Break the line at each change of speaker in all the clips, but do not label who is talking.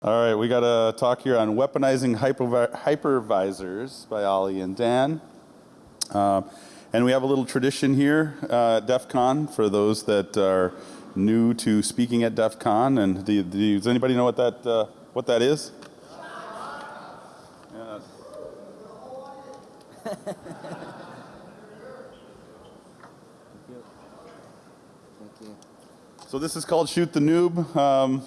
All right, we got a talk here on weaponizing hypervi- hypervisors by Ali and Dan. Um, and we have a little tradition here uh, at DEF CON for those that are new to speaking at DEF CON. And do, do, does anybody know what that, uh, what that is? Yeah. So this is called Shoot the Noob. Um,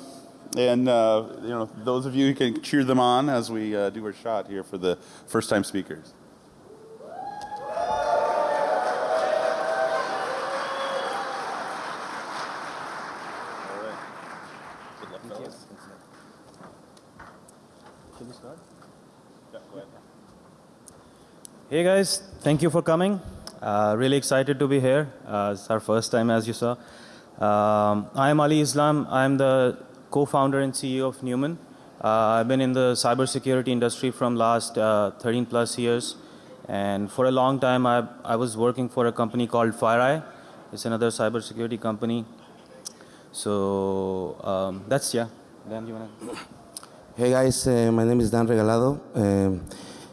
and uh, you know, those of you who can cheer them on as we uh, do our shot here for the first time speakers.
Hey guys, thank you for coming. Uh, really excited to be here. Uh, it's our first time, as you saw. Um, I'm Ali Islam. I'm the co-founder and CEO of Numen. Uh, I've been in the cybersecurity industry from last uh, 13 plus years, and for a long time, I, I was working for a company called FireEye. It's another cybersecurity company. So um, that's yeah. Dan, you wanna?
Hey guys, uh, my name is Dan Regalado. Um,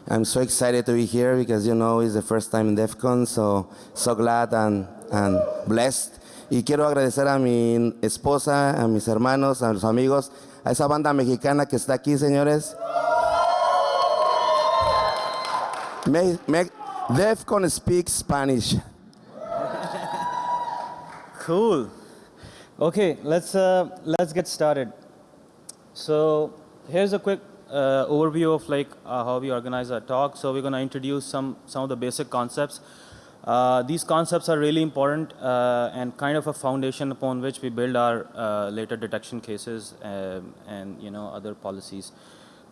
I'm so excited to be here because you know it's the first time in DEF CON, so so glad and, and blessed. Y quiero agradecer a mi esposa, a mis hermanos, a los amigos, a esa banda mexicana que está aquí, señores. Me, me, DEF CON speaks Spanish.
Cool. Okay, let's uh, let's get started. So here's a quick uh, overview of like uh, how we organize our talk. So we're going to introduce some some of the basic concepts. Uh, these concepts are really important uh, and kind of a foundation upon which we build our uh, later detection cases um, and you know other policies.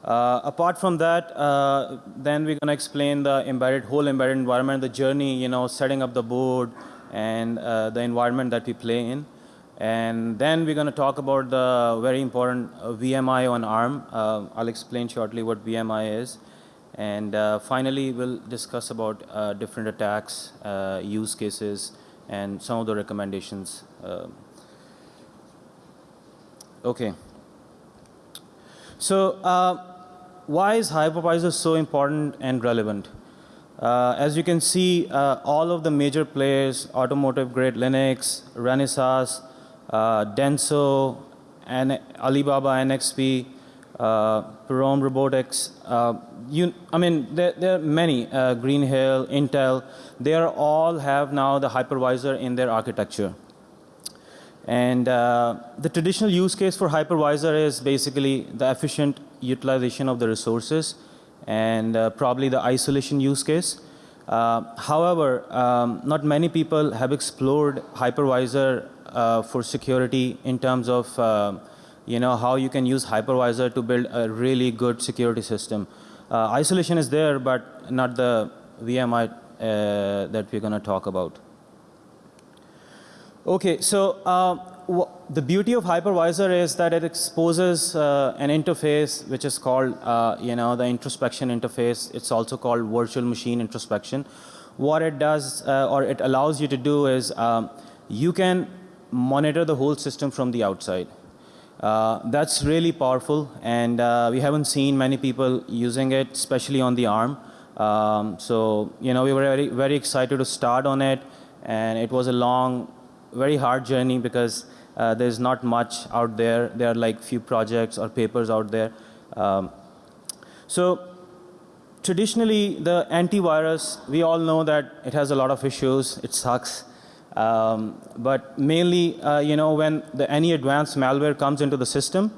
Uh, apart from that, uh, then we're going to explain the embedded whole embedded environment, the journey, you know, setting up the board and uh, the environment that we play in. And then we're going to talk about the very important uh, VMI on ARM. Uh, I'll explain shortly what VMI is. And uh, finally, we'll discuss about uh, different attacks, uh, use cases, and some of the recommendations. Um, okay. So uh, why is hypervisor so important and relevant? Uh, as you can see, uh, all of the major players, automotive grade Linux, Renesas, uh, Denso, and Alibaba NXP, uh, Robotics, uh, you, I mean, there, there are many, uh, Green Hill, Intel, they are all have now the hypervisor in their architecture. And uh, the traditional use case for hypervisor is basically the efficient utilization of the resources and uh, probably the isolation use case. Uh, however, um, not many people have explored hypervisor uh, for security in terms of uh, you know how you can use hypervisor to build a really good security system. Uh, isolation is there, but not the VMI uh, that we're going to talk about. Okay, so uh, the beauty of hypervisor is that it exposes uh, an interface which is called, uh, you know, the introspection interface. It's also called virtual machine introspection. What it does, uh, or it allows you to do is, um, you can monitor the whole system from the outside. Uh, that's really powerful, and uh, we haven't seen many people using it, especially on the ARM. Um, so, you know, we were very, very excited to start on it, and it was a long very hard journey because uh, there's not much out there. There are like few projects or papers out there. Um, so traditionally, the antivirus, we all know that it has a lot of issues. It sucks. Um, but mainly, uh, you know, when the, any advanced malware comes into the system,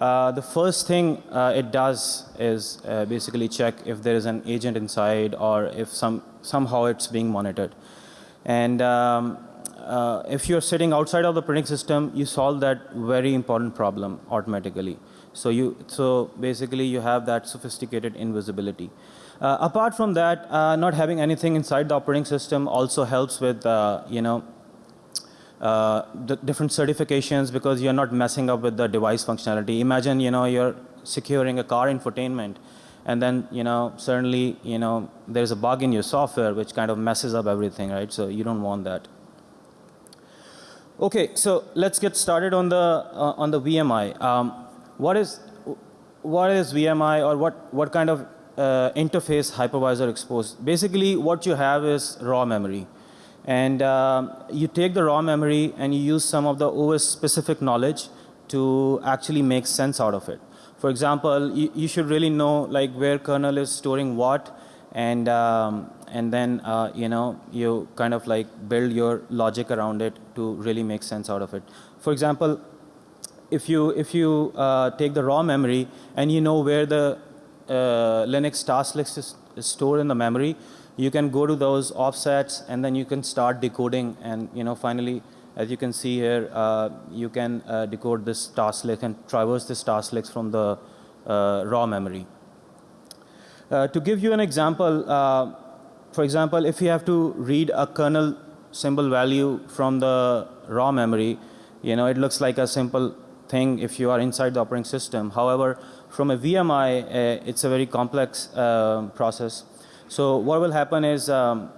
uh, the first thing uh, it does is uh, basically check if there is an agent inside or if some, somehow it's being monitored. And um, uh, if you're sitting outside of the printing system, you solve that very important problem automatically. So you, so basically you have that sophisticated invisibility. Uh, apart from that, uh, not having anything inside the operating system also helps with, uh, you know, uh, the different certifications because you're not messing up with the device functionality. Imagine, you know, you're securing a car infotainment and then, you know, certainly, you know, there's a bug in your software which kind of messes up everything, right? So you don't want that. Okay, so let's get started on the uh, on the VMI. Um, what is what is VMI or what, what kind of uh, interface hypervisor exposed? Basically, what you have is raw memory. And um, you take the raw memory and you use some of the OS specific knowledge to actually make sense out of it. For example, you, you should really know like where kernel is storing what and, um, and then uh, you know, you kind of like build your logic around it to really make sense out of it. For example, if you, if you uh, take the raw memory and you know where the uh, Linux task list is, is stored in the memory, you can go to those offsets and then you can start decoding and you know finally as you can see here uh, you can uh, decode this task list and traverse this task list from the uh, raw memory. Uh, to give you an example, uh, for example, if you have to read a kernel symbol value from the raw memory, you know, it looks like a simple thing if you are inside the operating system. However, from a VMI, uh, it's a very complex uh, process. So what will happen is, um,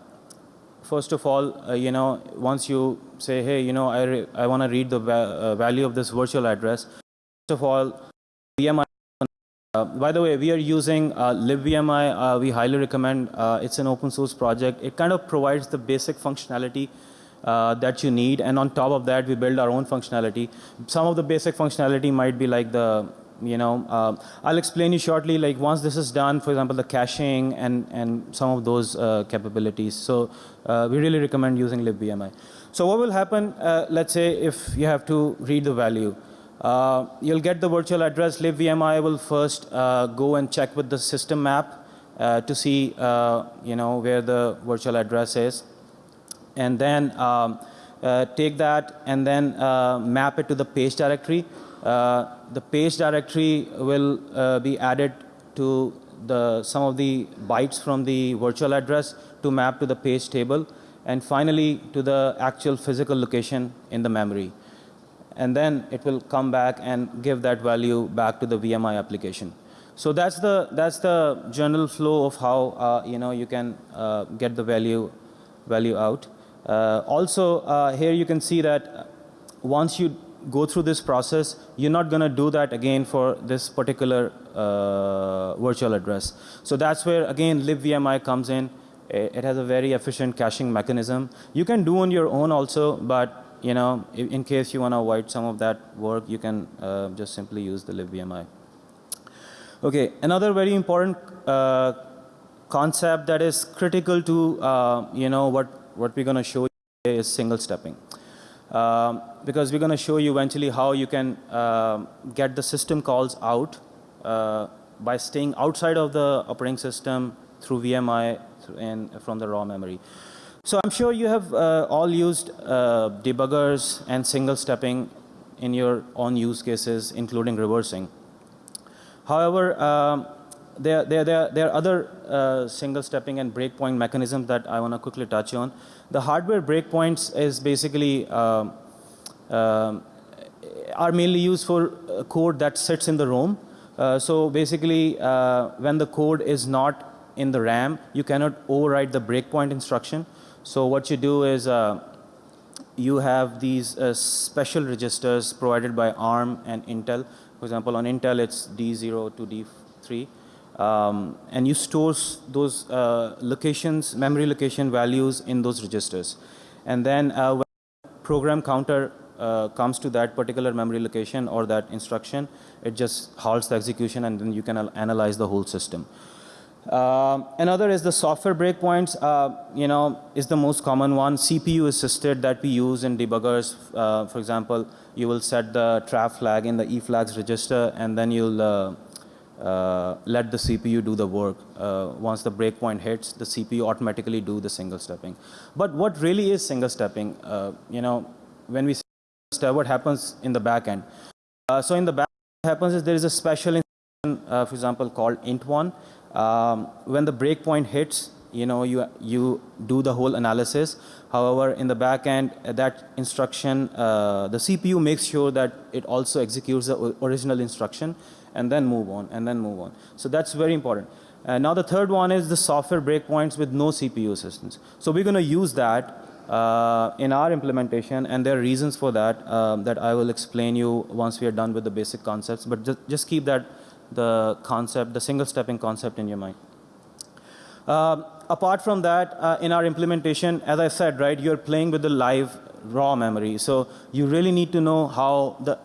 first of all, uh, you know, once you say, hey, you know, I, I want to read the va uh, value of this virtual address, first of all, VMI uh, by the way, we are using uh, libvmi. Uh, we highly recommend. Uh, it's an open source project. It kind of provides the basic functionality uh, that you need, and on top of that, we build our own functionality. Some of the basic functionality might be like the, you know, uh, I'll explain you shortly. Like once this is done, for example, the caching and and some of those capabilities. So we really recommend using libvmi. So what will happen? let's say if you have to read the value. Uh, you'll get the virtual address. libvmi will first uh, go and check with the system map uh, to see, uh, you know, where the virtual address is. And then um, uh, take that and then uh, map it to the page directory. The page directory will be added to the, some of the bytes from the virtual address to map to the page table. And finally, to the actual physical location in the memory and then it will come back and give that value back to the VMI application. So that's the that's the general flow of how uh, you know you can uh, get the value value out. Uh, also, uh, here you can see that once you go through this process, you're not going to do that again for this particular uh, virtual address. So that's where again libvmi comes in. It has a very efficient caching mechanism. You can do on your own also, but you know, in, in case you want to avoid some of that work, you can uh, just simply use the libvmi. Okay, another very important uh, concept that is critical to, uh, you know, what, what we're going to show you is single stepping. Um, because we're going to show you eventually how you can uh, get the system calls out uh, by staying outside of the operating system through VMI and from the raw memory. So I'm sure you have uh, all used uh, debuggers and single stepping in your own use cases, including reversing. However, um, there, there, there, there, are other uh, single stepping and breakpoint mechanisms that I want to quickly touch on. The hardware breakpoints is basically um, um are mainly used for code that sits in the ROM. Uh, so basically, uh, when the code is not in the RAM, you cannot override the breakpoint instruction. So what you do is uh, you have these uh, special registers provided by ARM and Intel. For example, on Intel it's D0 to D3. Um, and you stores those uh, locations, memory location values in those registers. And then uh, when program counter uh, comes to that particular memory location or that instruction, it just halts the execution and then you can analyze the whole system. Uh, another is the software breakpoints, uh, you know, is the most common one. CPU assisted that we use in debuggers. Uh, for example, you will set the trap flag in the E flags register and then you'll uh, uh, let the CPU do the work. Uh, once the breakpoint hits, the CPU automatically do the single stepping. But what really is single stepping? you know, when we step, what happens in the back end? so in the back, what happens is there is a special instruction, for example, called int1 um, when the breakpoint hits, you know, you, you do the whole analysis. However, in the back end, uh, that instruction, uh, the CPU makes sure that it also executes the original instruction and then move on, and then move on. So that's very important. Uh, now the third one is the software breakpoints with no CPU assistance. So we're going to use that uh, in our implementation, and there are reasons for that um, that I will explain you once we are done with the basic concepts. But just, just keep that the concept, the single stepping concept in your mind. Um, apart from that, uh, in our implementation, as I said, right, you're playing with the live raw memory. So you really need to know how the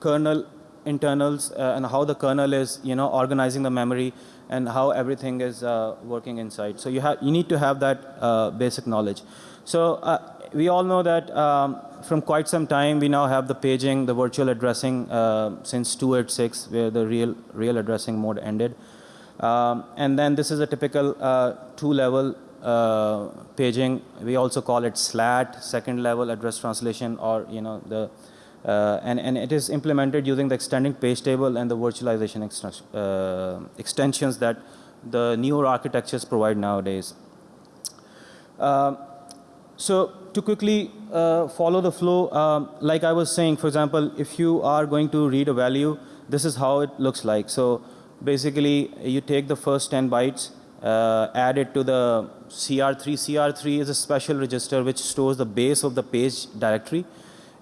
kernel internals uh, and how the kernel is, you know, organizing the memory and how everything is uh, working inside. So you have, you need to have that uh, basic knowledge. So we all know that um, from quite some time we now have the paging, the virtual addressing uh, since 286, where the real real addressing mode ended. Um, and then this is a typical uh, two-level uh, paging. We also call it SLAT, second level address translation, or you know the uh, and, and it is implemented using the extending page table and the virtualization uh, extensions that the newer architectures provide nowadays. Um, so to quickly uh, follow the flow, um, like I was saying, for example, if you are going to read a value, this is how it looks like. So basically, you take the first 10 bytes, uh, add it to the CR3. CR3 is a special register which stores the base of the page directory,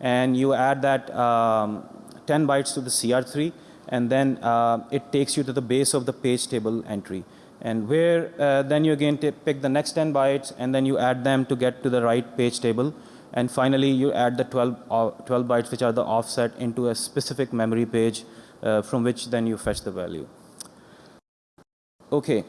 and you add that um, 10 bytes to the CR3, and then uh, it takes you to the base of the page table entry. And where uh, then you again pick the next 10 bytes, and then you add them to get to the right page table. And finally, you add the 12, uh, 12 bytes, which are the offset, into a specific memory page uh, from which then you fetch the value. Okay,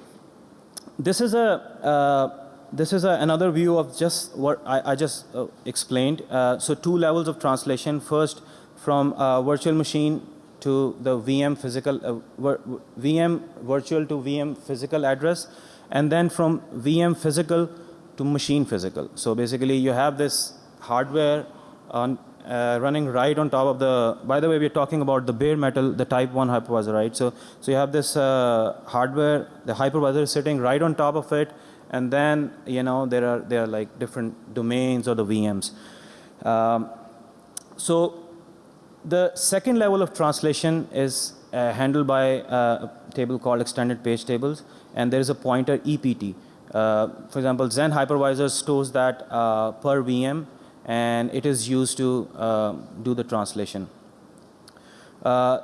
this is a uh, this is a, another view of just what I, I just uh, explained. Uh, so two levels of translation. First, from uh, virtual machine to the VM physical uh, vir VM virtual to VM physical address, and then from VM physical to machine physical. So basically, you have this hardware on uh, running right on top of the, by the way, we're talking about the bare metal, the type 1 hypervisor, right? So, so you have this uh, hardware, the hypervisor is sitting right on top of it, and then, you know, there are, there are like different domains or the VMs. Um, so the second level of translation is uh, handled by uh, a table called extended page tables, and there is a pointer EPT. Uh, for example, Xen hypervisor stores that uh, per VM, and it is used to uh, do the translation. Uh,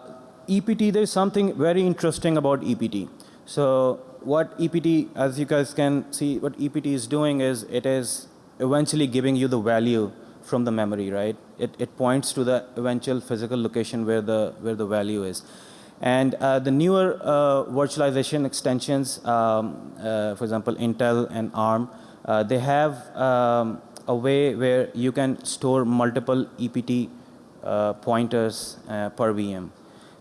EPT, there is something very interesting about EPT. So what EPT, as you guys can see, what EPT is doing is it is eventually giving you the value from the memory, right? It, it points to the eventual physical location where the, where the value is. And uh, the newer uh, virtualization extensions, um, uh, for example, Intel and ARM, uh, they have um, a way where you can store multiple EPT uh, pointers uh, per VM.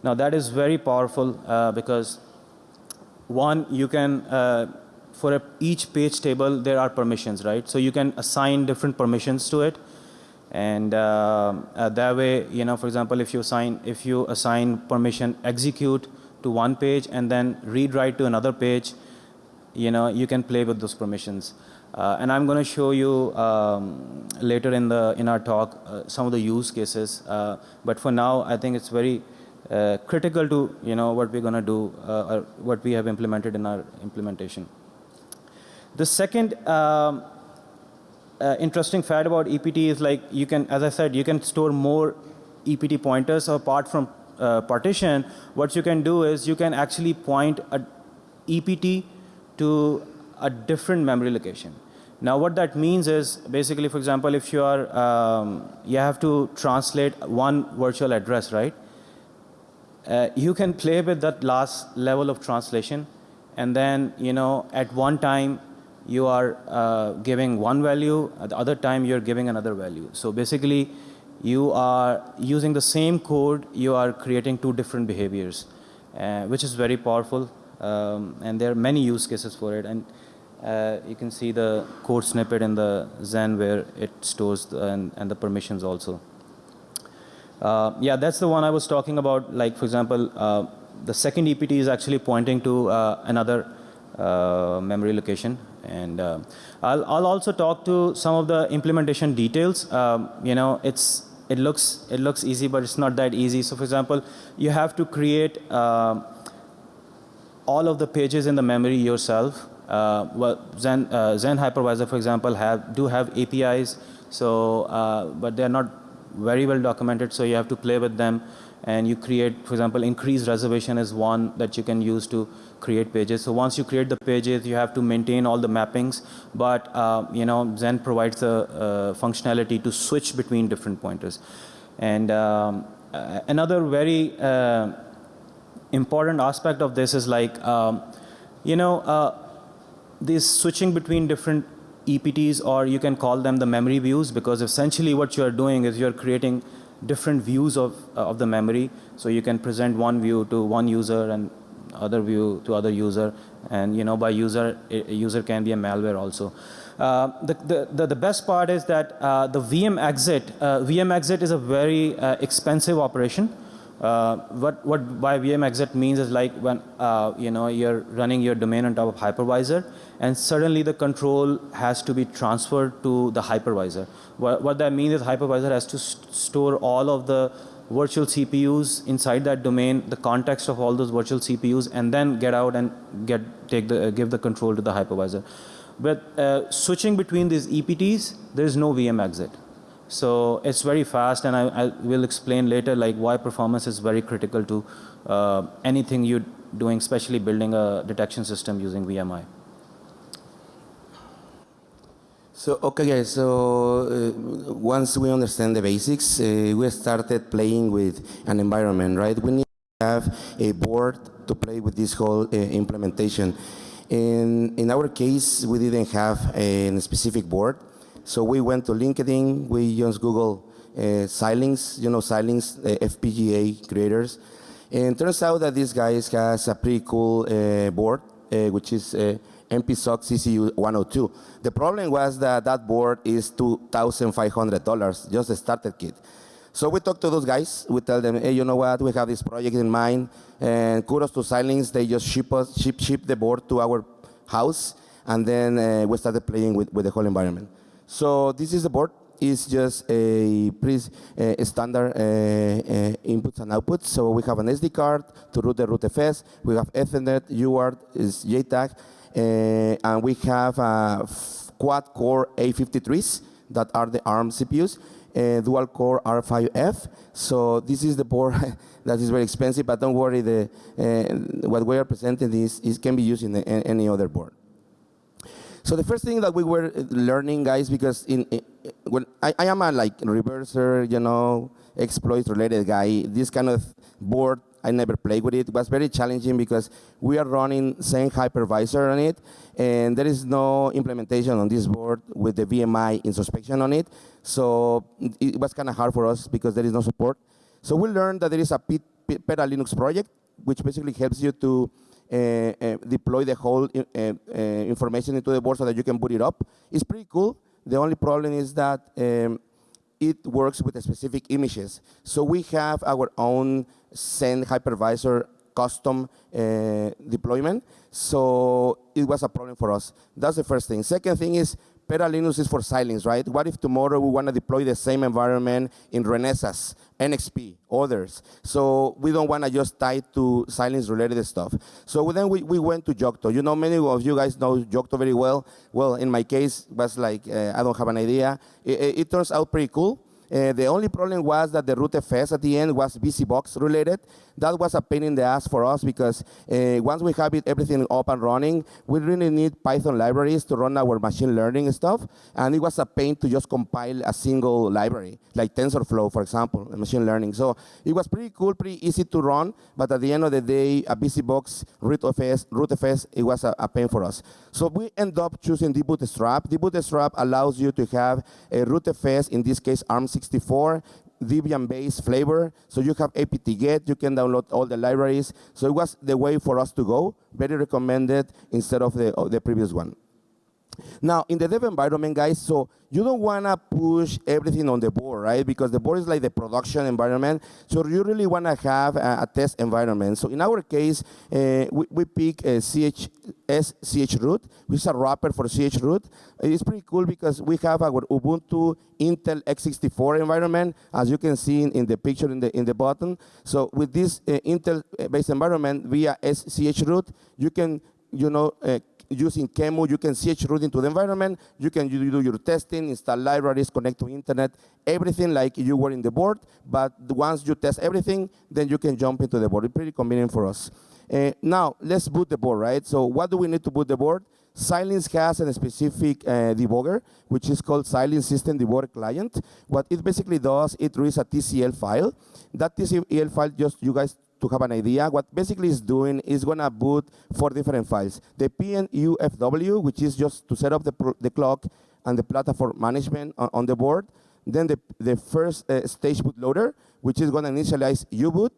Now that is very powerful because one, you can, for a, each page table, there are permissions, right? So you can assign different permissions to it. And uh, uh, that way you know for example if you assign if you assign permission execute to one page and then read write to another page you know you can play with those permissions. Uh, and I'm going to show you um, later in the in our talk uh, some of the use cases. Uh, but for now I think it's very uh, critical to you know what we're going to do or what we have implemented in our implementation the second um, uh, interesting fact about EPT is like you can, as I said, you can store more EPT pointers apart from uh, partition. What you can do is you can actually point a EPT to a different memory location. Now what that means is basically, for example, if you are, um, you have to translate one virtual address, right? Uh, you can play with that last level of translation and then, you know, at one time you are uh, giving one value, at the other time you're giving another value. So basically, you are using the same code, you are creating two different behaviors, uh, which is very powerful. Um, and there are many use cases for it. And uh, you can see the code snippet in the Xen where it stores the, and, and, the permissions also. Uh, yeah, that's the one I was talking about. Like, for example, uh, the second EPT is actually pointing to uh, another memory location and uh, I'll, I'll also talk to some of the implementation details. Um, you know, it's it looks it looks easy, but it's not that easy. So, for example, you have to create uh, all of the pages in the memory yourself. Uh, well, Xen uh, Xen hypervisor, for example, have do have APIs. So, uh, but they're not very well documented. So you have to play with them. and you create, for example, increased reservation is one that you can use to create pages. So once you create the pages, you have to maintain all the mappings, but uh, you know Xen provides the uh, functionality to switch between different pointers. And um, uh, another very uh, important aspect of this is like, um, you know, uh, this switching between different EPTs or you can call them the memory views because essentially what you're doing is you're creating different views of, uh, of the memory. So you can present one view to one user and other view to other user and you know by user, user can be a malware also. Uh, the, the, the, the, best part is that uh, the VM exit, uh, VM exit is a very uh, expensive operation. Uh, what what by VM exit means is like when uh, you know you're running your domain on top of hypervisor, and suddenly the control has to be transferred to the hypervisor. What, what that means is hypervisor has to st store all of the virtual CPUs inside that domain, the context of all those virtual CPUs, and then get out and get take the uh, give the control to the hypervisor. But uh, switching between these EPTs, there is no VM exit. So it's very fast, and I, I, will explain later like why performance is very critical to uh, anything you're doing, especially building a detection system using VMI.
So okay, guys. So uh, once we understand the basics, uh, we started playing with an environment, right? We need to have a board to play with this whole uh, implementation. In in our case, we didn't have a specific board. So we went to LinkedIn, we used Google uh, Xilinx, you know Xilinx uh, FPGA creators. And turns out that this guy has a pretty cool uh, board, uh, which is uh, MPSOC ZCU 102. The problem was that that board is $2,500, just a starter kit. So we talked to those guys. We tell them, hey, you know what? We have this project in mind. And kudos to Xilinx. They just ship, us, ship, ship the board to our house. And then uh, we started playing with, with the whole environment. So this is the board. It's just a pretty uh, standard uh, inputs and outputs. So we have an SD card to root the rootfs. We have Ethernet, UART, is JTAG, uh, and we have uh, quad-core A53s that are the ARM CPUs. Uh, dual core R5F. So this is the board that is very expensive, but don't worry, the, uh, what we are presenting is, is can be used in, the, in any other board. So the first thing that we were learning, guys, because in, in when I, I, am a like reverser, you know, exploit related guy, this kind of board, I never played with it. It was very challenging because we are running Xen hypervisor on it, and there is no implementation on this board with the VMI introspection on it. So it was kind of hard for us because there is no support. So we learned that there is a PetaLinux project, which basically helps you to uh, uh, deploy the whole uh, information into the board so that you can boot it up. It's pretty cool. The only problem is that um, it works with specific images. So we have our own Xen hypervisor custom uh, deployment. So it was a problem for us. That's the first thing. Second thing is PetaLinux is for Xilinx, right? What if tomorrow we want to deploy the same environment in Renesas, NXP, others? So we don't want to just tie to Xilinx related stuff. So then we, we went to Yocto. You know, many of you guys know Yocto very well. Well, in my case, was like, uh, I don't have an idea. It, it, it turns out pretty cool. Uh, the only problem was that the root FS at the end was BusyBox related. That was a pain in the ass for us because uh, once we have it, everything up and running, we really need Python libraries to run our machine learning stuff. And it was a pain to just compile a single library, like TensorFlow, for example, machine learning. So it was pretty cool, pretty easy to run. But at the end of the day, a BusyBox, rootfs, rootfs it was a, a pain for us. So we end up choosing debootstrap. debootstrap allows you to have a rootfs, in this case, ARM 64, Debian-based flavor. So you have apt-get, you can download all the libraries. So it was the way for us to go, very recommended instead of the, of the previous one. Now, in the dev environment, guys, so you don't want to push everything on the board, right? Because the board is like the production environment. So you really want to have a, a, test environment. So in our case, uh, we, we pick a CH, SCHroot, which is a wrapper for CHroot. It's pretty cool because we have our Ubuntu Intel x64 environment, as you can see in, in the picture in the, in the bottom. So with this uh, Intel-based environment via SCHroot, you can you know, uh, using QEMU, you can chroot into the environment. You can do do your testing, install libraries, connect to internet, everything like you were in the board. But once you test everything, then you can jump into the board. It's pretty convenient for us. Uh, now, let's boot the board, right? So what do we need to boot the board? Xilinx has a specific uh, debugger, which is called Xilinx System Debugger Client. What it basically does, it reads a TCL file. That TCL file, just you guys to have an idea, what basically is doing is gonna boot four different files. The PMUFW, which is just to set up the, the clock and the platform management on, on the board. Then the, the first uh, stage bootloader, which is gonna initialize U-boot.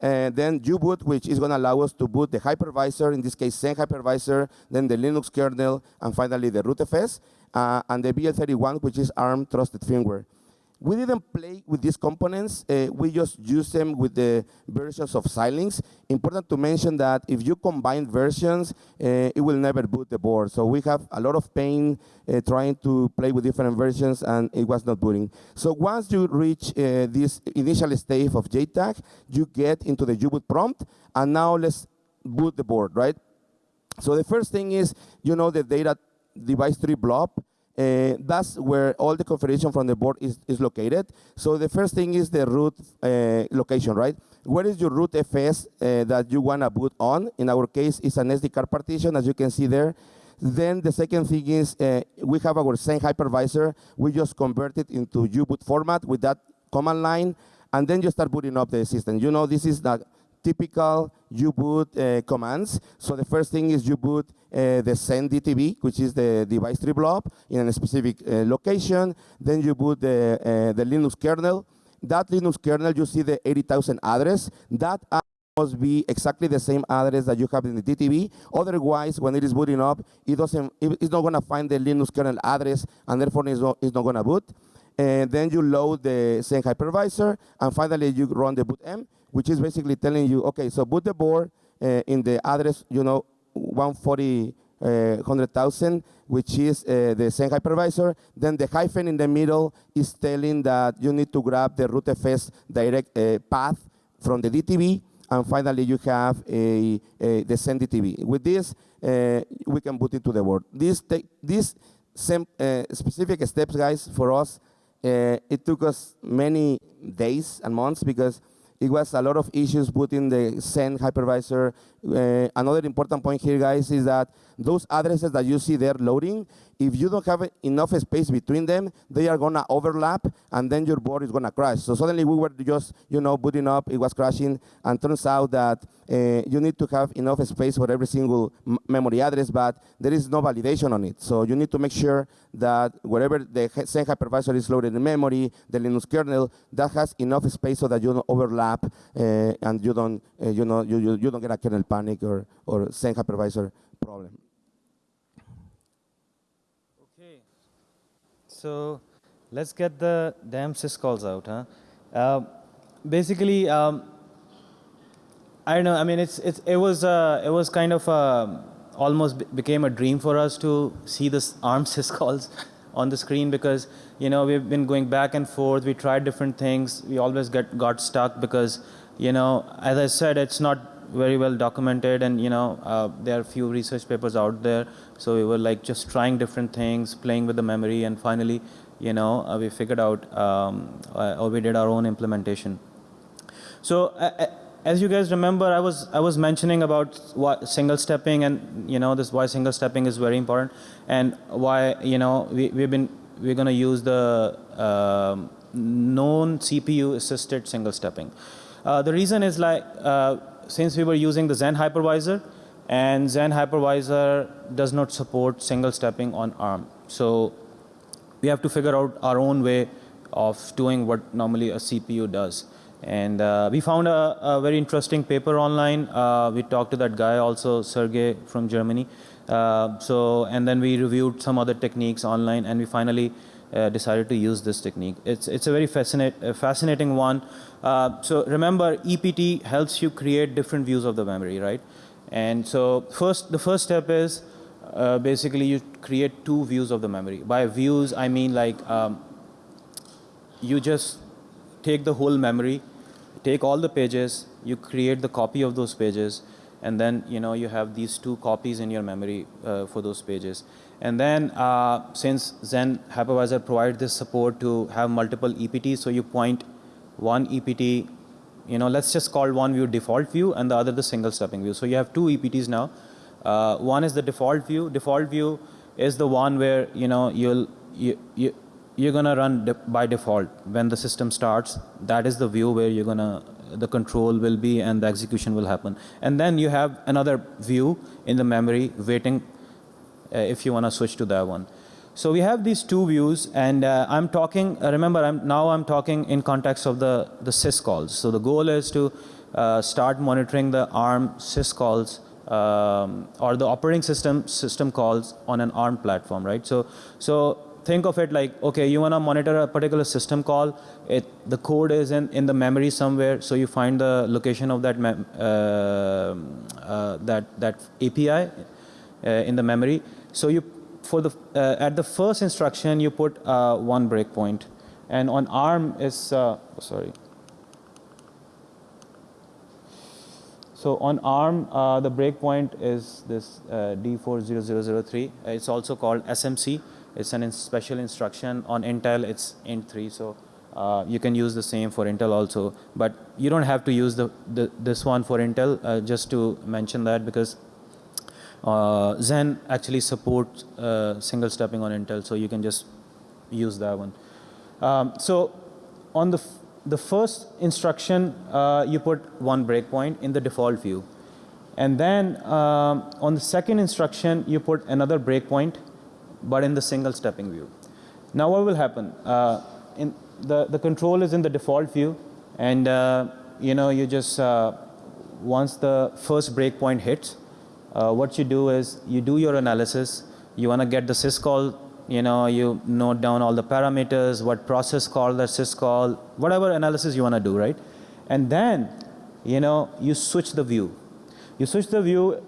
And then U-boot, which is going to allow us to boot the hypervisor, in this case, Xen hypervisor, then the Linux kernel, and finally the rootfs, uh, and the BL31, which is ARM trusted firmware. We didn't play with these components. Uh, we just use them with the versions of Xilinx. Important to mention that if you combine versions, uh, it will never boot the board. So we have a lot of pain uh, trying to play with different versions, and it was not booting. So once you reach uh, this initial state of JTAG, you get into the U-boot prompt, and now let's boot the board, right? So the first thing is, you know, the data device tree blob. Uh, that's where all the configuration from the board is, is located. So the first thing is the root uh, location, right? Where is your root FS uh, that you want to boot on? In our case, it's an SD card partition, as you can see there. Then the second thing is uh, we have our Xen hypervisor. We just convert it into U-boot format with that command line, and then you start booting up the system. You know, this is the typical U-boot uh, commands. So the first thing is you boot uh, the Xen DTB, which is the device tree blob in a specific uh, location. Then you boot the, uh, the Linux kernel. That Linux kernel, you see the 80,000 address. That must be exactly the same address that you have in the DTB. Otherwise, when it is booting up, it doesn't, it's not going to find the Linux kernel address, and therefore it's not, it's not going to boot. And then you load the Xen hypervisor, and finally you run the bootm, which is basically telling you, okay, so boot the board uh, in the address, you know, 140, uh, 100,000, which is uh, the Xen hypervisor. Then the hyphen in the middle is telling that you need to grab the rootfs direct uh, path from the DTB. And finally, you have a, a the Xen DTB. With this, uh, we can put it to the board. This, these same, uh, specific steps, guys, for us, it took us many days and months because it was a lot of issues putting the Xen hypervisor. Uh, another important point here, guys, is that those addresses that you see there loading, if you don't have enough space between them, they are gonna overlap, and then your board is gonna crash. So suddenly we were just, you know, booting up, it was crashing, and turns out that uh, you need to have enough space for every single memory address, but there is no validation on it. So you need to make sure that wherever the Xen hypervisor is loaded in memory, the Linux kernel, that has enough space so that you don't overlap uh, and you don't, uh, you know, you, you, you don't get a kernel panic or, or Xen hypervisor problem.
Okay, so let's get the damn syscalls out, huh? Uh, basically, um, I don't know. I mean, it's, it's it was uh, it was kind of uh, almost became a dream for us to see this ARM syscalls on the screen because you know we've been going back and forth. We tried different things. We always get got stuck because you know, as I said, it's not very well documented and you know uh, there are few research papers out there. So we were like just trying different things playing with the memory and finally you know uh, we figured out um, uh, or we did our own implementation. So uh, uh, as you guys remember I was I was mentioning about what single stepping and you know this why single stepping is very important and why you know we, we've been we're going to use the um, known CPU assisted single stepping. Uh, the reason is like since we were using the Xen hypervisor, and Xen hypervisor does not support single stepping on ARM. So we have to figure out our own way of doing what normally a CPU does. And uh, we found a, a, very interesting paper online. Uh, we talked to that guy also, Sergey from Germany. Uh, so, and then we reviewed some other techniques online and we finally uh, decided to use this technique. It's, it's a very fascinate, uh, fascinating one. Uh, so remember, EPT helps you create different views of the memory, right? And so first, the first step is uh, basically you create two views of the memory. By views, I mean like um, you just take the whole memory, take all the pages, you create the copy of those pages, and then you know you have these two copies in your memory uh, for those pages. And then uh, since Xen hypervisor provides this support to have multiple EPTs, so you point one EPT, you know, let's just call one view default view and the other the single stepping view. So you have two EPTs now. Uh, one is the default view. Default view is the one where you know you'll you, you you're gonna run de by default when the system starts. That is the view where you're gonna the control will be and the execution will happen. And then you have another view in the memory waiting if you want to switch to that one. So we have these two views, and uh, I'm talking. Uh, remember, I'm, now I'm talking in context of the the syscalls. So the goal is to uh, start monitoring the ARM syscalls um, or the operating system system calls on an ARM platform, right? So so think of it like okay, you want to monitor a particular system call. It the code is in in the memory somewhere, so you find the location of that uh, uh, that that API uh, in the memory. So you for the uh, at the first instruction you put uh, one breakpoint, and on ARM is uh, sorry. So on ARM, uh, the breakpoint is this uh, D40003. It's also called SMC. It's an in special instruction. On Intel, it's int3. So uh, you can use the same for Intel also. But you don't have to use the, the this one for Intel. Uh, just to mention that because uh, Xen actually supports uh, single stepping on Intel, so you can just use that one. Um, so on the, the first instruction, uh, you put one breakpoint in the default view. And then um, on the second instruction, you put another breakpoint, but in the single stepping view. Now what will happen? Uh, in the, the control is in the default view, and uh, you know, you just, uh, once the first breakpoint hits, uh, what you do is you do your analysis. You want to get the syscall. You know, you note down all the parameters, what process called that syscall, whatever analysis you want to do, right? And then, you know, you switch the view. You switch the view,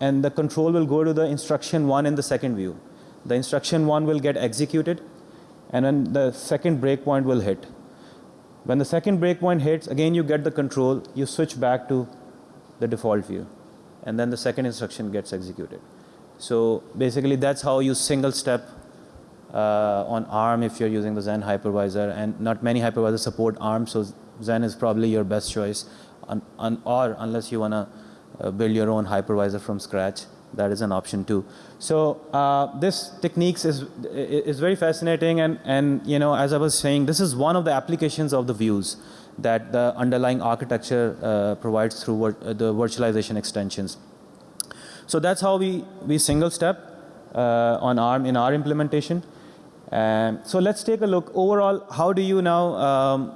and the control will go to the instruction one in the second view. The instruction one will get executed, and then the second breakpoint will hit. When the second breakpoint hits, again you get the control. You switch back to the default view and then the second instruction gets executed. So basically, that's how you single step uh, on ARM if you're using the Xen hypervisor, and not many hypervisors support ARM, so Xen is probably your best choice, un, un, or unless you want to uh, build your own hypervisor from scratch, that is an option too. So uh, this techniques is is very fascinating, and and you know as I was saying, this is one of the applications of the views that the underlying architecture uh, provides through vir- uh, the virtualization extensions. So that's how we, we single step uh, on ARM in our implementation. Um, so let's take a look overall. How do you now, um,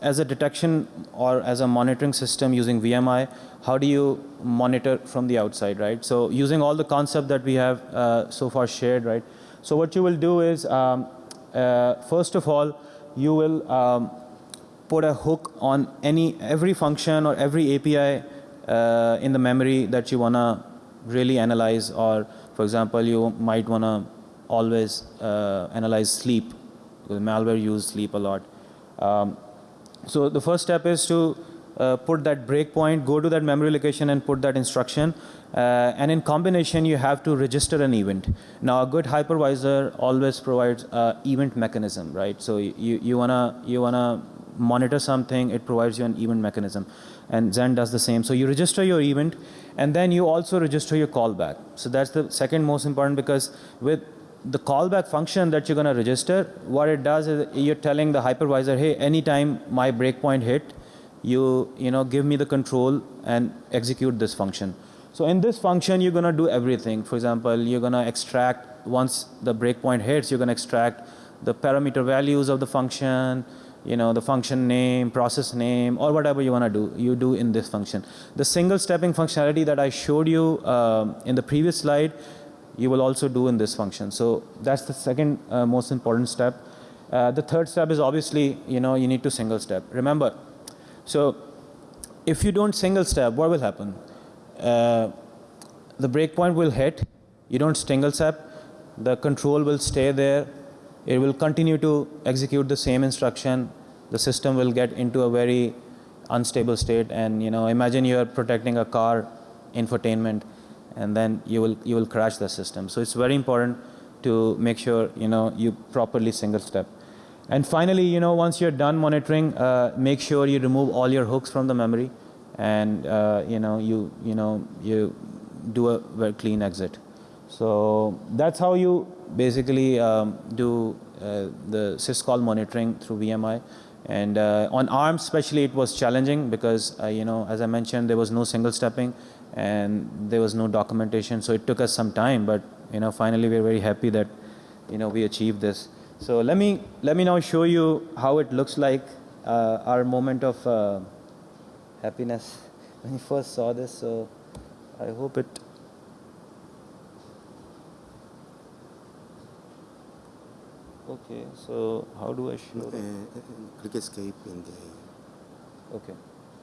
as a detection or as a monitoring system using VMI, how do you monitor from the outside, right? So using all the concept that we have uh, so far shared, right? So what you will do is, um, uh, first of all, you will um, put a hook on any every function or every API uh, in the memory that you wanna really analyze, or for example, you might wanna always uh, analyze sleep because malware use sleep a lot. Um, so the first step is to uh, put that breakpoint, go to that memory location and put that instruction. Uh, and in combination, you have to register an event. Now, a good hypervisor always provides event mechanism, right? So you, you wanna you wanna monitor something, it provides you an event mechanism. And Xen does the same. So you register your event, and then you also register your callback. So that's the second most important because with the callback function that you're going to register, what it does is you're telling the hypervisor, hey, anytime my breakpoint hit, you you know give me the control and execute this function. So in this function, you're going to do everything. For example, you're going to extract once the breakpoint hits, you're going to extract the parameter values of the function, you know, the function name, process name, or whatever you want to do, you do in this function. The single stepping functionality that I showed you um, in the previous slide, you will also do in this function. So that's the second uh, most important step. Uh, the third step is obviously, you know, you need to single step. Remember, so if you don't single step, what will happen? Uh, the breakpoint will hit, you don't single step, the control will stay there, it will continue to execute the same instruction, the system will get into a very unstable state and you know imagine you are protecting a car infotainment, and then you will you will crash the system. So it's very important to make sure you know you properly single step. And finally, you know, once you're done monitoring, uh, make sure you remove all your hooks from the memory, and uh, you know you you know you do a very clean exit. So that's how you basically um, do uh, the syscall monitoring through VMI. And uh, on ARM especially, it was challenging because, uh, you know, as I mentioned, there was no single stepping and there was no documentation. So it took us some time, but, you know, finally we're very happy that, you know, we achieved this. So let me, let me now show you how it looks like, uh, our moment of uh, happiness when you first saw this. So I hope it Okay, so how do I show
Uh, click escape in the
Okay.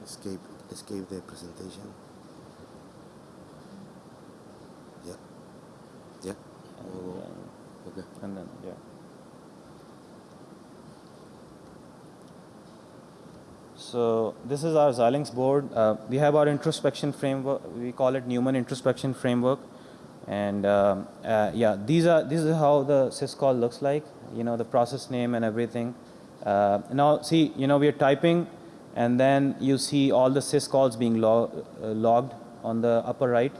escape escape the presentation. Yeah. Yeah.
And then,
Okay.
and then yeah. So this is our Xilinx board. Uh, we have our introspection framework. We call it Numen introspection framework. And um, uh, yeah, these are this is how the syscall looks like. You know the process name and everything. Uh, now see, you know we are typing, and then you see all the syscalls being uh, logged on the upper right.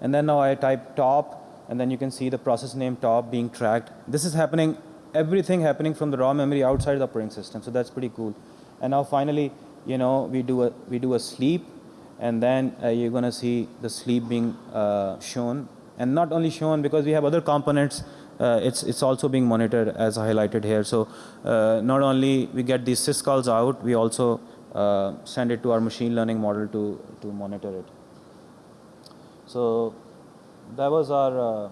And then now I type top, and then you can see the process name top being tracked. This is happening, everything happening from the raw memory outside the operating system. So that's pretty cool. And now finally, you know, we do a we do a sleep, and then uh, you're gonna see the sleep being uh, shown, and not only shown because we have other components. Uh, it's it's also being monitored as highlighted here. So uh, not only we get these syscalls out, we also uh, send it to our machine learning model to to monitor it. So that was our. Uh,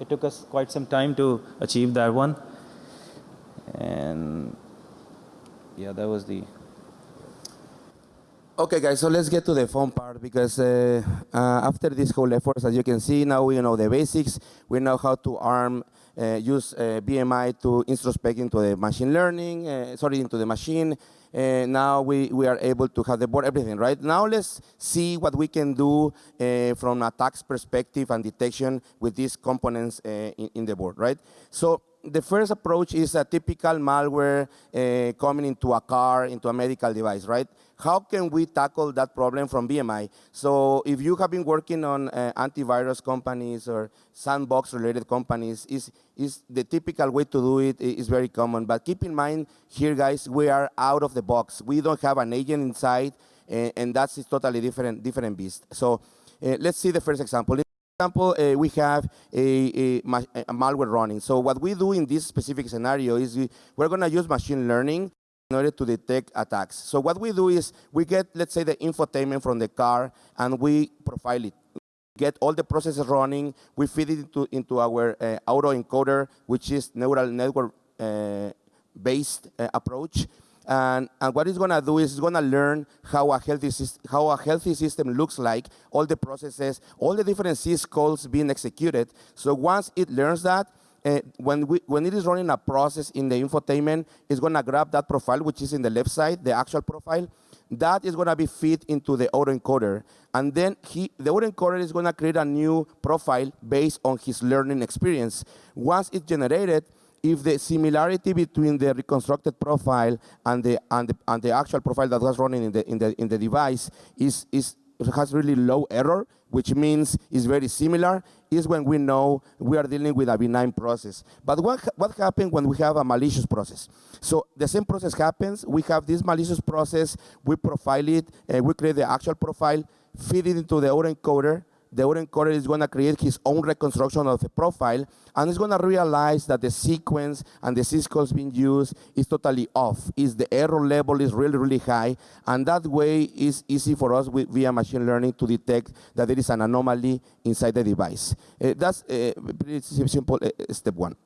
it took us quite some time to achieve that one, and yeah, that was the.
Okay, guys, so let's get to the fun part because uh, uh, after this whole effort, as you can see, now we know the basics. We know how to arm, uh, use uh, VMI to introspect into the machine learning, uh, sorry, into the machine. Uh, now we, we are able to have the board, everything, right? Now let's see what we can do from a tax perspective and detection with these components in, in the board, right? So the first approach is a typical malware uh, coming into a car, into a medical device, right? How can we tackle that problem from VMI? So if you have been working on uh, antivirus companies or sandbox related companies, is, is the typical way to do it is very common. But keep in mind here, guys, we are out of the box. We don't have an agent inside, and, and that's a totally different, different beast. So uh, let's see the first example example, uh, we have a, a, a, malware running. So what we do in this specific scenario is we, we're going to use machine learning in order to detect attacks. So what we do is we get, let's say, the infotainment from the car, and we profile it. Get all the processes running. We feed it into, into our uh, autoencoder, which is neural network uh, based uh, approach. And, and, what it's going to do is it's going to learn how a healthy how a healthy system looks like, all the processes, all the different syscalls being executed. So once it learns that, uh, when we when it is running a process in the infotainment, it's going to grab that profile, which is in the left side, the actual profile. That is going to be fed into the autoencoder, and then he, the autoencoder is going to create a new profile based on his learning experience. Once it's generated, if the similarity between the reconstructed profile and the, and the, and the actual profile that was running in the, in the, in the device is, is, has really low error, which means is very similar, is when we know we are dealing with a benign process. But what, what happens when we have a malicious process? So the same process happens. We have this malicious process. We profile it. Uh, we create the actual profile, feed it into the autoencoder, the autoencoder is going to create his own reconstruction of the profile, and it's going to realize that the sequence and the syscalls being used is totally off. Is the error level is really, really high, and that way is easy for us with, via machine learning to detect that there is an anomaly inside the device. Uh, that's uh, pretty simple uh, step one.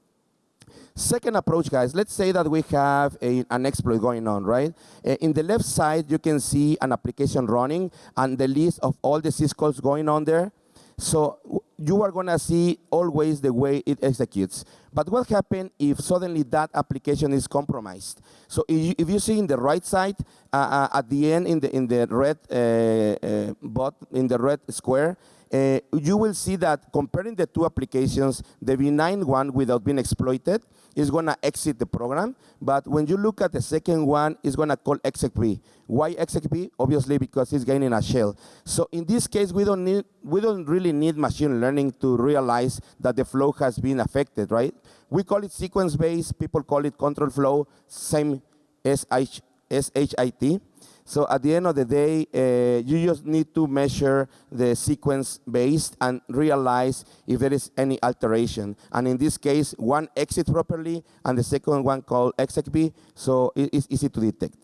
Second approach, guys, let's say that we have a, an exploit going on, right? Uh, in the left side, you can see an application running and the list of all the syscalls going on there. So you are going to see always the way it executes. But what happens if suddenly that application is compromised? So if you, see in the right side, uh, uh, at the end in the in the red uh, uh, bot in the red square, uh, you will see that comparing the two applications, the benign one without being exploited is going to exit the program. But when you look at the second one, it's going to call execve. Why execve? Obviously because it's gaining a shell. So in this case, we don't need we don't really need machine learning to realize that the flow has been affected, right? We call it sequence-based. People call it control flow. Same SH, SHIT. So at the end of the day, uh, you just need to measure the sequence based and realize if there is any alteration. And in this case, one exits properly and the second one called execve, so it's easy to detect.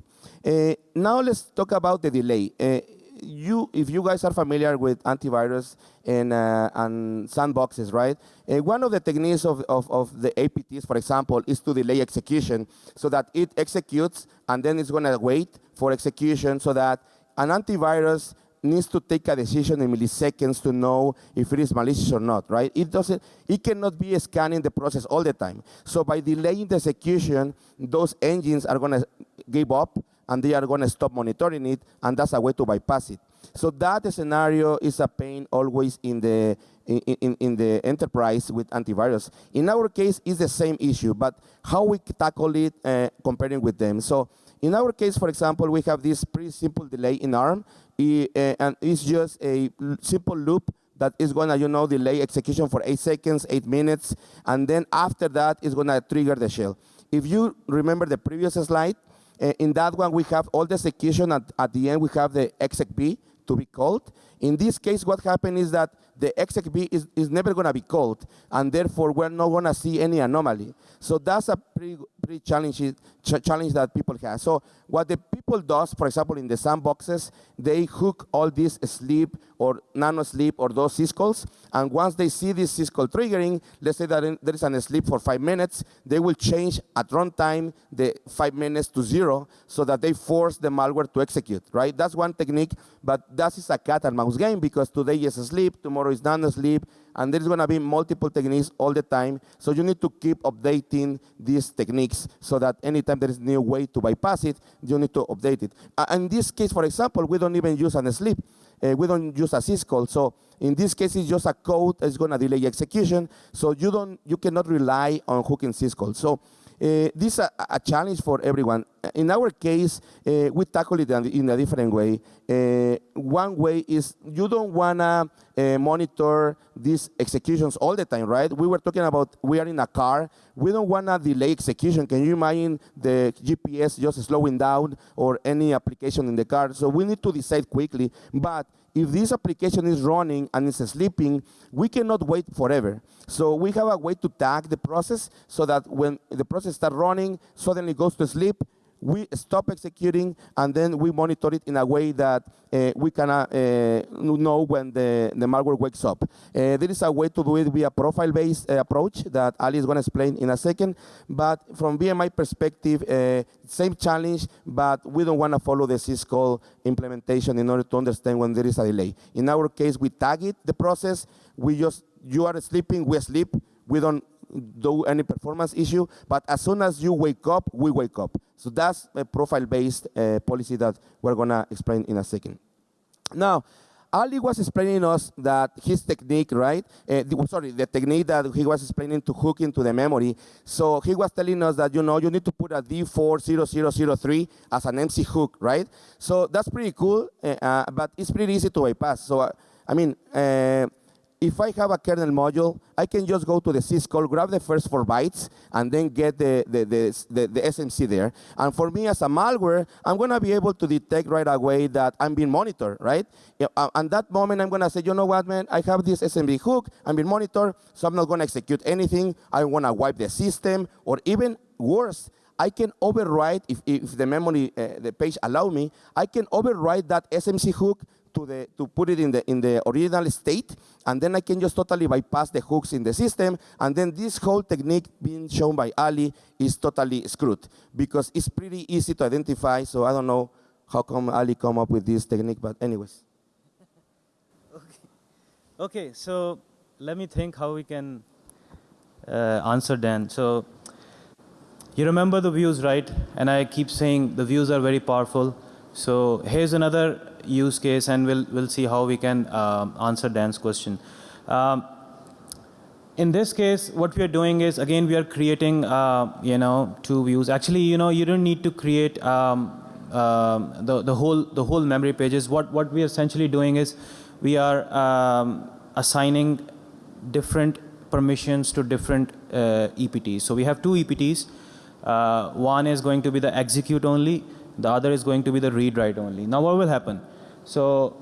Uh, now let's talk about the delay. Uh, you, if you guys are familiar with antivirus and, uh, and sandboxes, right? Uh, one of the techniques of, of, of the APTs, for example, is to delay execution so that it executes and then it's going to wait for execution so that an antivirus needs to take a decision in milliseconds to know if it is malicious or not, right? It doesn't, it cannot be scanning the process all the time. So by delaying the execution, those engines are going to give up and they are going to stop monitoring it, and that's a way to bypass it. So that scenario is a pain always in the in, in, in the enterprise with antivirus. In our case, it's the same issue, but how we tackle it uh, comparing with them. So in our case, for example, we have this pretty simple delay in ARM, uh, and it's just a simple loop that is gonna, you know, delay execution for eight seconds, eight minutes, and then after that, it's gonna trigger the shell. If you remember the previous slide, Uh, in that one, we have all the execution. At, at the end, we have the execve to be called. In this case, what happened is that the execve is, is never going to be called, and therefore, we're not going to see any anomaly. So that's a pretty, pretty challenge, ch- challenge that people have. So what the people does, for example, in the sandboxes, they hook all these sleep or nano sleep or those syscalls, and once they see this syscall triggering, let's say that in- there is an sleep for five minutes, they will change at runtime the five minutes to zero so that they force the malware to execute, right? That's one technique, but that is a cat and mouse game because today is sleep, tomorrow is nanosleep, and there's gonna be multiple techniques all the time. So you need to keep updating these techniques so that anytime there is a new way to bypass it, you need to update it. Uh, in this case, for example, we don't even use an sleep. Uh, we don't use a syscall. So in this case, it's just a code that's gonna delay execution. So you don't, you cannot rely on hooking syscall. So uh, this is a, a challenge for everyone. In our case, uh, we tackle it in- a different way. Uh, one way is you don't wanna uh, monitor these executions all the time, right? We were talking about we are in a car. We don't wanna delay execution. Can you imagine the GPS just slowing down or any application in the car? So we need to decide quickly. But if this application is running and it's sleeping, we cannot wait forever. So we have a way to tag the process so that when the process starts running, suddenly goes to sleep, we stop executing and then we monitor it in a way that uh, we can uh, know when the, the malware wakes up. Uh, there is a way to do it via a profile-based uh, approach that Ali is going to explain in a second. But from VMI perspective, uh, same challenge, but we don't want to follow the syscall implementation in order to understand when there is a delay. In our case, we tag it, the process. We just, you are sleeping, we sleep. We don't do any performance issue, but as soon as you wake up, we wake up. So that's a profile-based uh, policy that we're gonna explain in a second. Now, Ali was explaining us that his technique, right? Uh, the- sorry, the technique that he was explaining to hook into the memory. So he was telling us that you know you need to put a D40003 as an SMC hook, right? So that's pretty cool, uh, uh, but it's pretty easy to bypass. So uh, I mean. If I have a kernel module, I can just go to the syscall, grab the first four bytes, and then get the, the, the, the, the SMC there. And for me as a malware, I'm gonna be able to detect right away that I'm being monitored, right? Uh, And that moment, I'm gonna say, you know what, man, I have this SMC hook, I'm being monitored, so I'm not gonna execute anything. I wanna wipe the system, or even worse, I can override, if, if the memory, uh, the page allow me, I can override that SMC hook to, the, to put it in the, in the original state, and then I can just totally bypass the hooks in the system, and then this whole technique being shown by Ali is totally screwed, because it's pretty easy to identify, so I don't know how come Ali come up with this technique, but anyways.
Okay, so let me think how we can uh, answer Dan. So you remember the views, right? And I keep saying the views are very powerful. So here's another use case, and we'll we'll see how we can um, answer Dan's question. Um, in this case, what we are doing is again we are creating uh, you know two views. Actually, you know you don't need to create um, um, the the whole the whole memory pages. What what we are essentially doing is we are um, assigning different permissions to different uh, EPTs. So we have two EPTs. Uh, one is going to be the execute only. The other is going to be the read write only. Now what will happen? So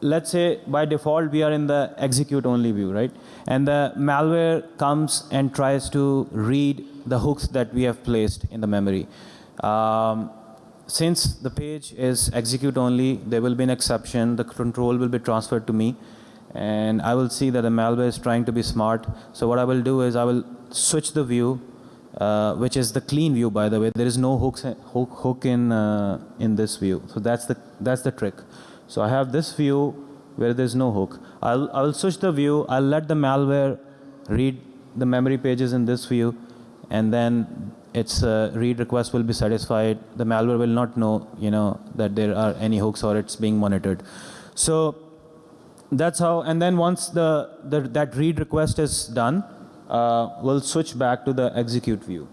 let's say by default we are in the execute only view, right? And the malware comes and tries to read the hooks that we have placed in the memory. Um, since the page is execute only, there will be an exception. The control will be transferred to me. And I will see that the malware is trying to be smart. So what I will do is I will switch the view, uh, which is the clean view, by the way. There is no hooks, hook, hook in, uh, in this view. So that's the, that's the trick. So I have this view where there's no hook. I'll, I'll switch the view. I'll let the malware read the memory pages in this view. And then its uh, read request will be satisfied. The malware will not know, you know, that there are any hooks or it's being monitored. So that's how, and then once the, the that read request is done, uh, we'll switch back to the execute view.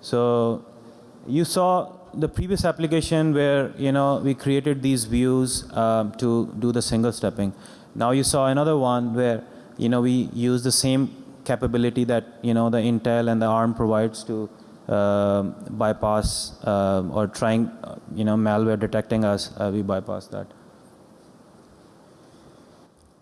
So you saw the previous application where you know we created these views um, to do the single stepping. Now you saw another one where you know we use the same capability that you know the Intel and the ARM provides to uh, bypass uh, or trying uh, you know malware detecting us. Uh, we bypass that.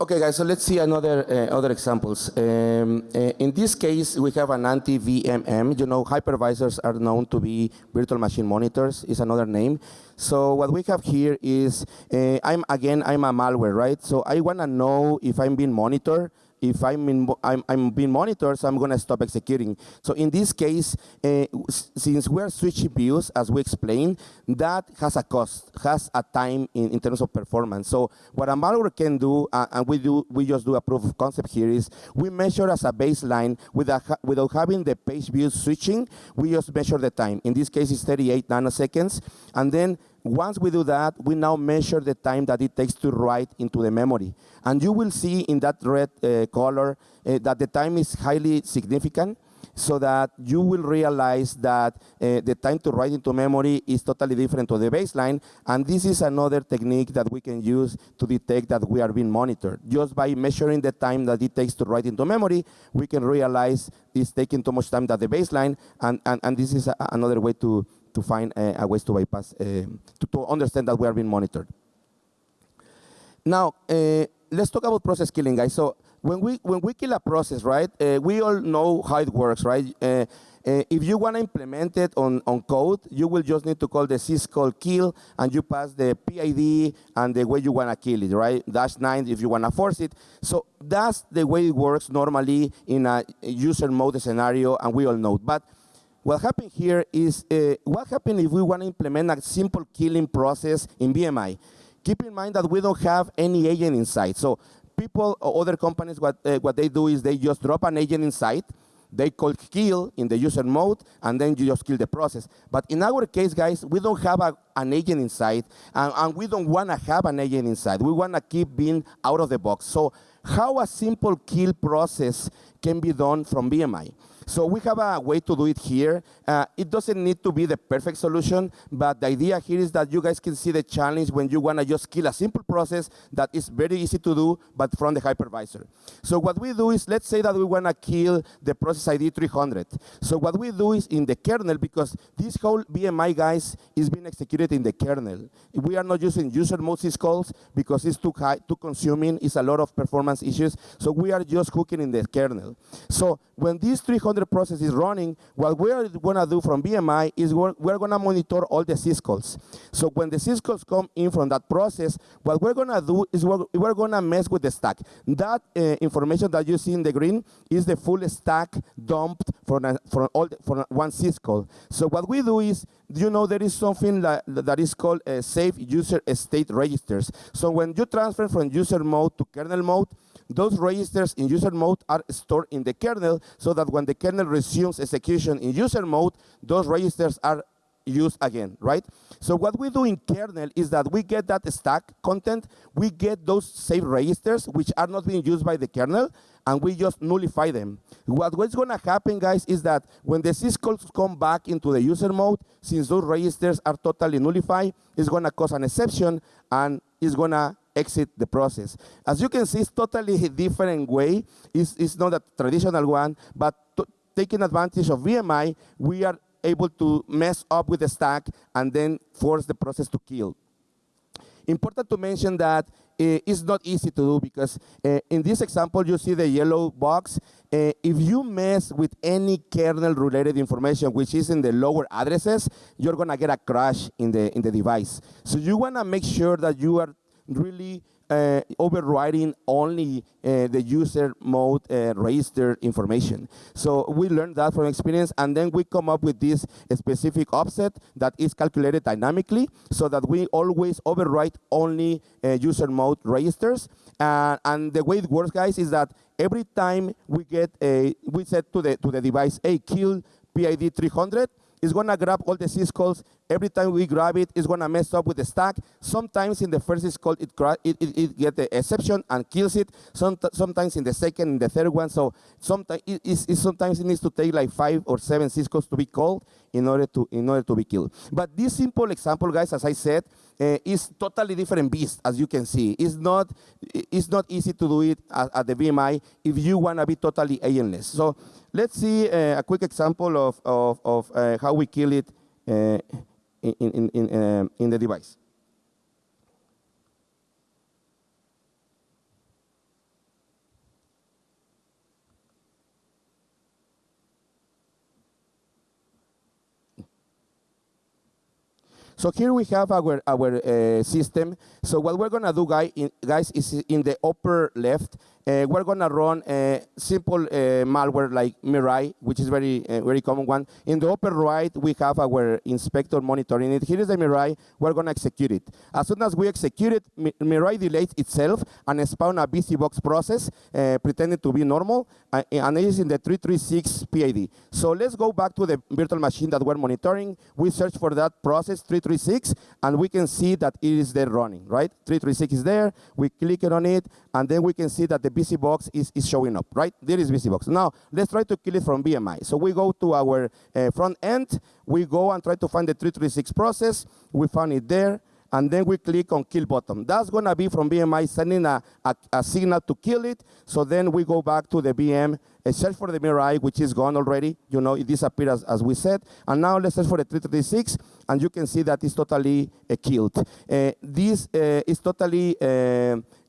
Okay, guys, so let's see another uh, other examples. Um, uh, in this case, we have an anti-VMM. You know, hypervisors are known to be virtual machine monitors, is another name. So what we have here is, uh, I'm again, I'm a malware, right? So I want to know if I'm being monitored if I'm, in, I'm, I'm, being monitored, so I'm going to stop executing. So in this case, uh, since we are switching views, as we explained, that has a cost, has a time in, in terms of performance. So what a malware can do, uh, and we do, we just do a proof of concept here, is we measure as a baseline without, without having the page views switching, we just measure the time. In this case, it's 38 nanoseconds, and then once we do that, we now measure the time that it takes to write into the memory. And you will see in that red uh, color uh, that the time is highly significant so that you will realize that uh, the time to write into memory is totally different to the baseline. And this is another technique that we can use to detect that we are being monitored. Just by measuring the time that it takes to write into memory, we can realize it's taking too much time than the baseline. And, and, and this is a, another way to, to find a ways to bypass, uh, to, to, understand that we are being monitored. Now, uh, let's talk about process killing, guys. So when we, when we kill a process, right, uh, we all know how it works, right? Uh, uh, if you want to implement it on, on code, you will just need to call the syscall kill, and you pass the PID and the way you want to kill it, right? Dash 9 if you want to force it. So that's the way it works normally in a user mode scenario, and we all know. But what happened here is, uh, what happened if we want to implement a simple killing process in VMI? Keep in mind that we don't have any agent inside. So people or other companies, what, uh, what they do is they just drop an agent inside, they call kill in the user mode, and then you just kill the process. But in our case, guys, we don't have a, an agent inside, and, and we don't want to have an agent inside. We want to keep being out of the box. So how a simple kill process can be done from VMI? So we have a way to do it here. Uh, it doesn't need to be the perfect solution, but the idea here is that you guys can see the challenge when you want to just kill a simple process that is very easy to do, but from the hypervisor. So what we do is, let's say that we want to kill the process ID 300. So what we do is in the kernel, because this whole VMI, guys, is being executed in the kernel. We are not using user mode syscalls because it's too high, too consuming, it's a lot of performance issues. So we are just cooking in the kernel. So when these 300 BM300 process is running, what we're going to do from VMI is we're, we're going to monitor all the syscalls. So when the syscalls come in from that process, what we're going to do is we're, we're going to mess with the stack. That uh, information that you see in the green is the full stack dumped from, a, from, all the, from one syscall. So what we do is, you know, there is something that, that is called uh, safe user state registers. So when you transfer from user mode to kernel mode, those registers in user mode are stored in the kernel so that when the kernel resumes execution in user mode, those registers are used again, right? So what we do in kernel is that we get that stack content, we get those save registers which are not being used by the kernel, and we just nullify them. What, what's gonna happen, guys, is that when the syscalls come back into the user mode, since those registers are totally nullified, it's gonna cause an exception and it's gonna exit the process. As you can see, it's totally a different way. It's, it's not a traditional one, but taking advantage of VMI, we are able to mess up with the stack and then force the process to kill. Important to mention that uh, it's not easy to do because uh, in this example, you see the yellow box. Uh, if you mess with any kernel-related information, which is in the lower addresses, you're gonna get a crash in the, in the device. So you wanna make sure that you are really uh, overriding only uh, the user mode uh, register information. So we learned that from experience, and then we come up with this specific offset that is calculated dynamically, so that we always override only uh, user mode registers. and the way it works, guys, is that every time we get a, we set to the to the device, a kill PID 300, it's gonna grab all the syscalls. Every time we grab it, it's gonna mess up with the stack. Sometimes in the first syscall, it, it, it, it get the exception and kills it. Some, sometimes in the second and the third one. So sometimes it, it, sometimes it needs to take like five or seven syscalls to be called in order to in order to be killed. But this simple example, guys, as I said, uh, is totally different beast, as you can see. It's not it's not easy to do it at, at the VMI if you wanna be totally alienless. So Let's see uh, a quick example of, of, of uh, how we kill it in, in, in, um, in the device. So here we have our, our uh, system. So what we're gonna do, guy, in, guys, is in the upper left, uh, we're gonna run a simple uh, malware like Mirai, which is very uh, very common one. In the upper right, we have our inspector monitoring it. Here is the Mirai. We're gonna execute it. As soon as we execute it, Mirai delays itself and spawn a BusyBox process, uh, pretending to be normal, uh, and it is in the 336 PID. So let's go back to the virtual machine that we're monitoring. We search for that process 336 336, and we can see that it is there running, right? 336 is there, we click on it, and then we can see that the BusyBox is, is showing up, right? There is BusyBox. Now, let's try to kill it from VMI. So we go to our uh, front end, we go and try to find the 336 process, we found it there, and then we click on kill button. That's gonna be from VMI sending a, a, a, signal to kill it. So then we go back to the VM, uh, search for the Mirai, which is gone already. You know, it disappeared as, as we said. And now let's search for the 336, and you can see that it's totally uh, killed. Uh, this uh, is totally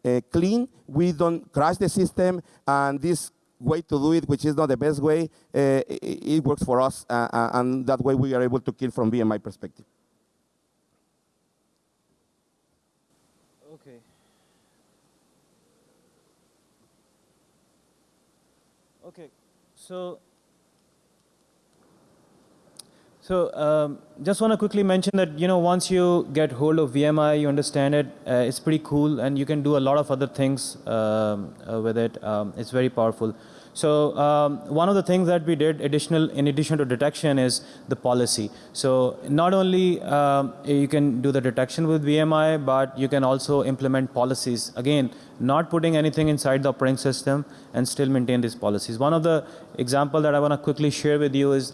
uh, uh, clean. We don't crash the system, and this way to do it, which is not the best way, it, it, works for us, and that way we are able to kill from VMI perspective.
Okay. Okay, so so um, just want to quickly mention that you know once you get hold of VMI, you understand it. Uh, it's pretty cool, and you can do a lot of other things um, uh, with it. Um, it's very powerful. So um, one of the things that we did additional, in addition to detection is the policy. So not only um, you can do the detection with VMI, but you can also implement policies. Again, not putting anything inside the operating system and still maintain these policies. One of the example that I want to quickly share with you is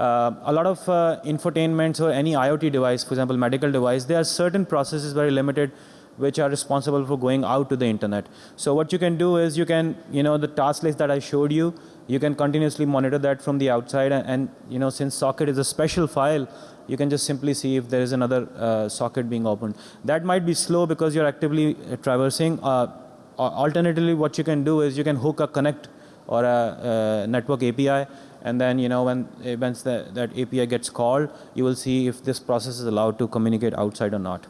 uh, a lot of uh, infotainments or any IoT device, for example, medical device, there are certain processes very limited which are responsible for going out to the internet. So what you can do is you can, you know, the task list that I showed you, you can continuously monitor that from the outside and, and you know, since socket is a special file, you can just simply see if there is another uh, socket being opened. That might be slow because you're actively uh, traversing. Uh, alternatively, what you can do is you can hook a connect or a, a network API. And then, you know, when once the, that API gets called, you will see if this process is allowed to communicate outside or not.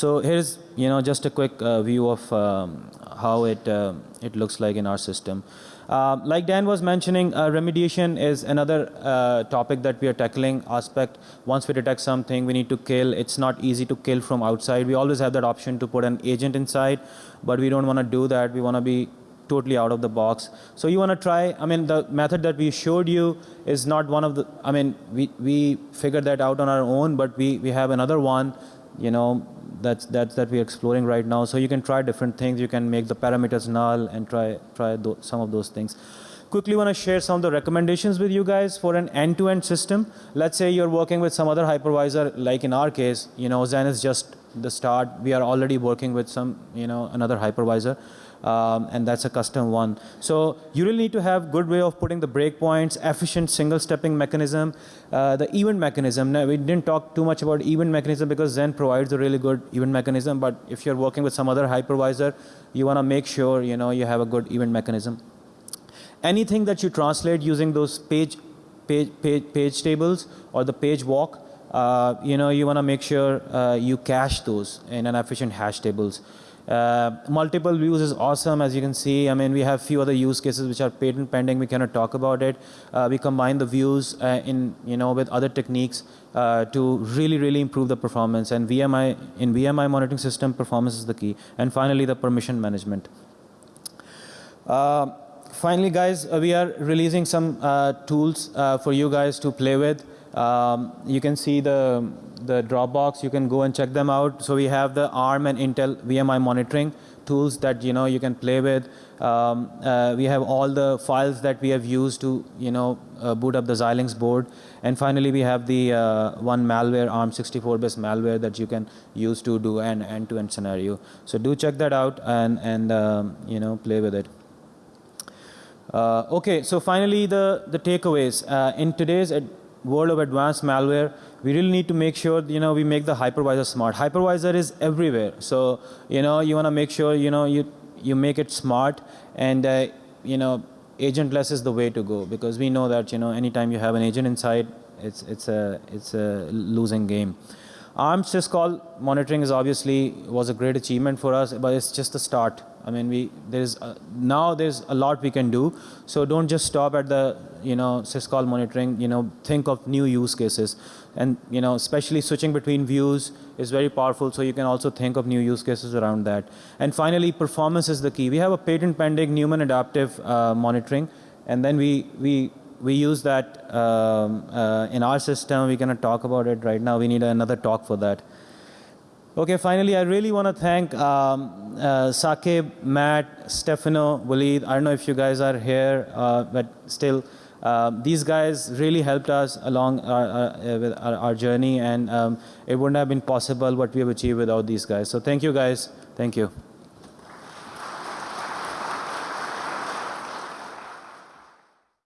So here's you know just a quick uh, view of um, how it uh, it looks like in our system. Uh, like Dan was mentioning, uh, remediation is another uh, topic that we are tackling. Aspect once we detect something, we need to kill. It's not easy to kill from outside. We always have that option to put an agent inside, but we don't want to do that. We want to be totally out of the box. So you want to try, I mean, the method that we showed you is not one of the, I mean, we, we figured that out on our own, but we, we have another one, you know, that's, that's that we're exploring right now. So you can try different things. You can make the parameters null and try, try some of those things. Quickly want to share some of the recommendations with you guys for an end-to-end system. Let's say you're working with some other hypervisor, like in our case, you know, Xen is just the start. We are already working with some, you know, another hypervisor um, and that's a custom one. So you really need to have good way of putting the breakpoints, efficient single stepping mechanism, uh, the event mechanism. Now, we didn't talk too much about event mechanism because Xen provides a really good event mechanism, but if you're working with some other hypervisor, you want to make sure you know you have a good event mechanism. Anything that you translate using those page, page, page, page tables or the page walk, uh, you know, you want to make sure uh, you cache those in an efficient hash tables. Uh, multiple views is awesome, as you can see. I mean, we have few other use cases which are patent pending. We cannot talk about it. Uh, we combine the views uh, in, you know, with other techniques uh, to really, really improve the performance. And VMI in VMI monitoring system, performance is the key. And finally, the permission management. Uh, finally, guys, we are releasing some tools for you guys to play with. Um, you can see the the Dropbox. You can go and check them out. So we have the ARM and Intel VMI monitoring tools that you know you can play with. Um, uh, we have all the files that we have used to you know uh, boot up the Xilinx board. And finally, we have the uh, one malware ARM64-based malware that you can use to do an end-to-end scenario. So do check that out and and um, you know play with it. Uh, okay, so finally the the takeaways uh, in today's world of advanced malware, we really need to make sure you know we make the hypervisor smart. Hypervisor is everywhere, so you know you want to make sure you know you you make it smart and uh, you know agentless is the way to go because we know that you know anytime you have an agent inside, it's it's a it's a losing game. ARM syscall monitoring is obviously was a great achievement for us, but it's just the start. I mean, we there's a, now there's a lot we can do. So don't just stop at the you know syscall monitoring. You know, think of new use cases, and you know, especially switching between views is very powerful. So you can also think of new use cases around that. And finally, performance is the key. We have a patent pending Numen adaptive uh, monitoring, and then we we we use that um, uh, in our system. Going to talk about it right now. We need another talk for that. Okay, finally, I really want to thank um, uh, Saqib, Matt, Stefano, Walid. I don't know if you guys are here, uh, but still, uh, these guys really helped us along our, our, with our, our journey, and um, it wouldn't have been possible what we have achieved without these guys. So thank you, guys. Thank you.